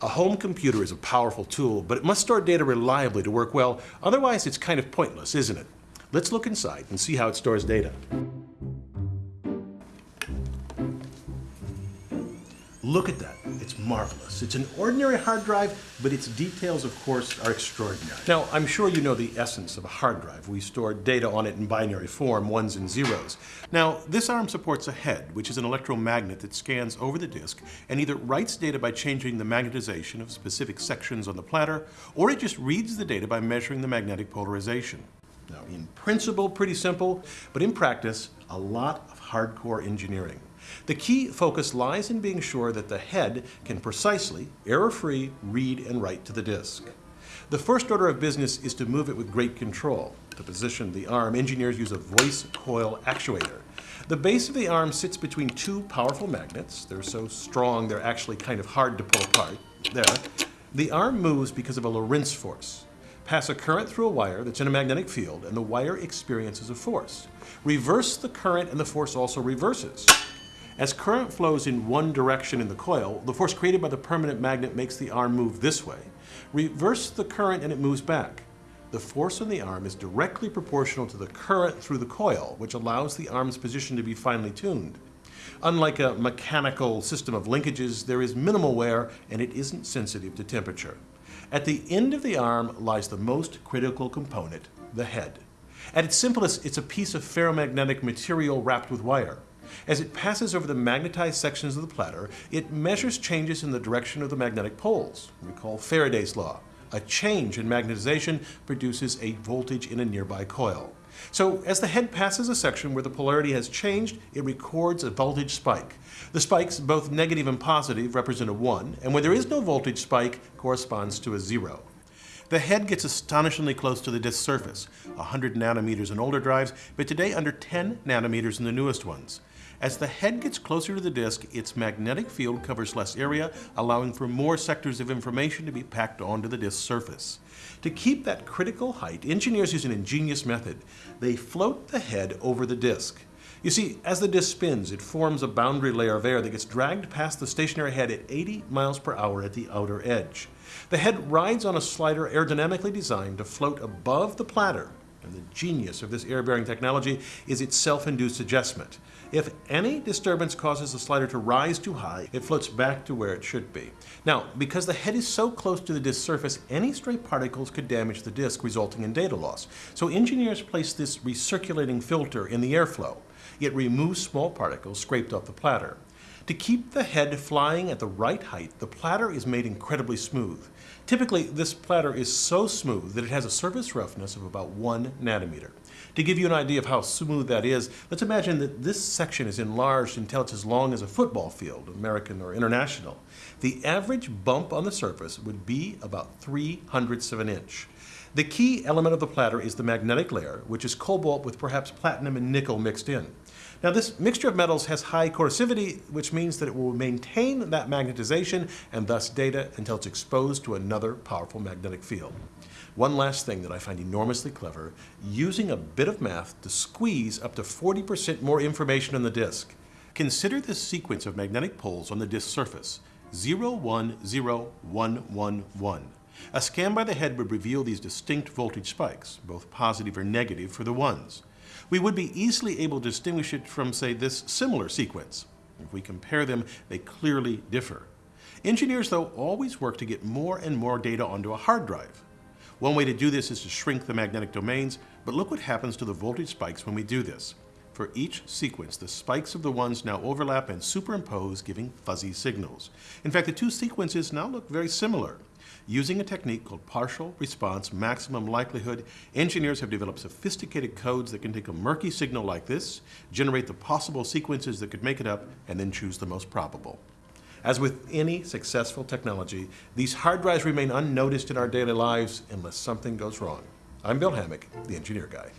A home computer is a powerful tool, but it must store data reliably to work well. Otherwise, it's kind of pointless, isn't it? Let's look inside and see how it stores data. Look at that. It's marvelous. It's an ordinary hard drive, but its details, of course, are extraordinary. Now, I'm sure you know the essence of a hard drive. We store data on it in binary form, ones and zeros. Now, this ARM supports a head, which is an electromagnet that scans over the disk and either writes data by changing the magnetization of specific sections on the platter, or it just reads the data by measuring the magnetic polarization. Now, in principle, pretty simple, but in practice, a lot of hardcore engineering. The key focus lies in being sure that the head can precisely, error-free, read and write to the disk. The first order of business is to move it with great control. To position the arm, engineers use a voice coil actuator. The base of the arm sits between two powerful magnets. They're so strong they're actually kind of hard to pull apart. There. The arm moves because of a Lorentz force. Pass a current through a wire that's in a magnetic field and the wire experiences a force. Reverse the current and the force also reverses. As current flows in one direction in the coil, the force created by the permanent magnet makes the arm move this way. Reverse the current and it moves back. The force on the arm is directly proportional to the current through the coil, which allows the arm's position to be finely tuned. Unlike a mechanical system of linkages, there is minimal wear and it isn't sensitive to temperature. At the end of the arm lies the most critical component, the head. At its simplest, it's a piece of ferromagnetic material wrapped with wire. As it passes over the magnetized sections of the platter, it measures changes in the direction of the magnetic poles. Recall Faraday's law. A change in magnetization produces a voltage in a nearby coil. So as the head passes a section where the polarity has changed, it records a voltage spike. The spikes, both negative and positive, represent a 1, and when there is no voltage spike, corresponds to a 0. The head gets astonishingly close to the disk surface, 100 nanometers in older drives, but today under 10 nanometers in the newest ones. As the head gets closer to the disk, its magnetic field covers less area, allowing for more sectors of information to be packed onto the disk surface. To keep that critical height, engineers use an ingenious method. They float the head over the disk. You see, as the disk spins, it forms a boundary layer of air that gets dragged past the stationary head at 80 miles per hour at the outer edge. The head rides on a slider aerodynamically designed to float above the platter, and the genius of this air-bearing technology is its self-induced adjustment. If any disturbance causes the slider to rise too high, it floats back to where it should be. Now, because the head is so close to the disk surface, any stray particles could damage the disk, resulting in data loss. So engineers place this recirculating filter in the airflow. It removes small particles scraped off the platter. To keep the head flying at the right height, the platter is made incredibly smooth. Typically, this platter is so smooth that it has a surface roughness of about one nanometer. To give you an idea of how smooth that is, let's imagine that this section is enlarged until it's as long as a football field, American or international. The average bump on the surface would be about 3 hundredths of an inch. The key element of the platter is the magnetic layer, which is cobalt with perhaps platinum and nickel mixed in. Now this mixture of metals has high coercivity, which means that it will maintain that magnetization and thus data until it's exposed to another powerful magnetic field. One last thing that I find enormously clever, using a bit of math to squeeze up to 40% more information on the disk. Consider this sequence of magnetic poles on the disk surface, 010111. A scan by the head would reveal these distinct voltage spikes, both positive or negative for the ones we would be easily able to distinguish it from, say, this similar sequence. If we compare them, they clearly differ. Engineers, though, always work to get more and more data onto a hard drive. One way to do this is to shrink the magnetic domains, but look what happens to the voltage spikes when we do this. For each sequence, the spikes of the ones now overlap and superimpose, giving fuzzy signals. In fact, the two sequences now look very similar. Using a technique called partial response maximum likelihood, engineers have developed sophisticated codes that can take a murky signal like this, generate the possible sequences that could make it up, and then choose the most probable. As with any successful technology, these hard drives remain unnoticed in our daily lives unless something goes wrong. I'm Bill Hammack, the Engineer Guy.